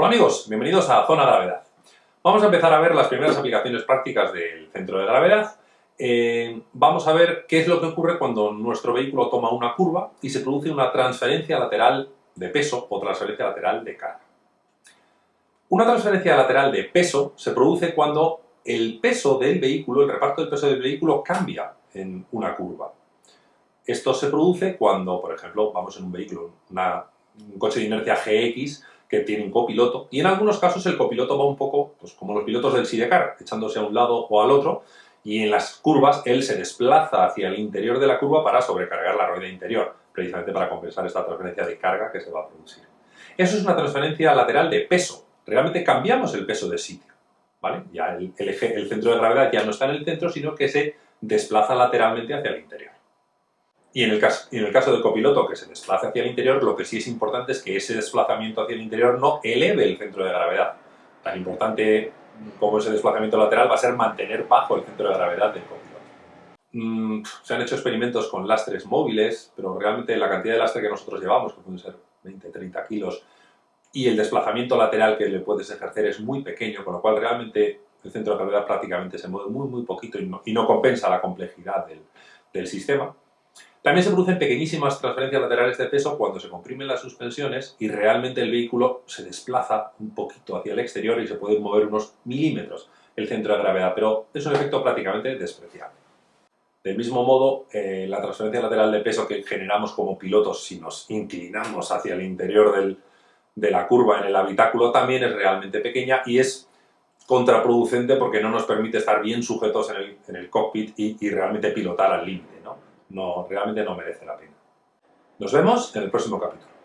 Hola amigos, bienvenidos a Zona Gravedad. Vamos a empezar a ver las primeras aplicaciones prácticas del centro de gravedad. Eh, vamos a ver qué es lo que ocurre cuando nuestro vehículo toma una curva y se produce una transferencia lateral de peso o transferencia lateral de carga. Una transferencia lateral de peso se produce cuando el peso del vehículo, el reparto del peso del vehículo cambia en una curva. Esto se produce cuando, por ejemplo, vamos en un vehículo, un coche de inercia GX que tiene un copiloto y en algunos casos el copiloto va un poco pues, como los pilotos del sidecar, echándose a un lado o al otro y en las curvas él se desplaza hacia el interior de la curva para sobrecargar la rueda interior, precisamente para compensar esta transferencia de carga que se va a producir. Eso es una transferencia lateral de peso, realmente cambiamos el peso de sitio, ¿vale? Ya el, el centro de gravedad ya no está en el centro, sino que se desplaza lateralmente hacia el interior. Y en el, caso, en el caso del copiloto que se desplaza hacia el interior, lo que sí es importante es que ese desplazamiento hacia el interior no eleve el centro de gravedad. Tan importante como ese desplazamiento lateral va a ser mantener bajo el centro de gravedad del copiloto. Mm, se han hecho experimentos con lastres móviles, pero realmente la cantidad de lastre que nosotros llevamos, que pueden ser 20-30 kilos, y el desplazamiento lateral que le puedes ejercer es muy pequeño, con lo cual realmente el centro de gravedad prácticamente se mueve muy muy poquito y no, compensa la complejidad del, del sistema. También se producen pequeñísimas transferencias laterales de peso cuando se comprimen las suspensiones y realmente el vehículo se desplaza un poquito hacia el exterior y se puede mover unos milímetros el centro de gravedad, pero es un efecto prácticamente despreciable. Del mismo modo, eh, la transferencia lateral de peso que generamos como pilotos si nos inclinamos hacia el interior de la curva en el habitáculo también es realmente pequeña y es contraproducente porque no nos permite estar bien sujetos en el, cockpit y, y realmente pilotar al límite. ¿No? realmente no merece la pena. Nos vemos en el próximo capítulo.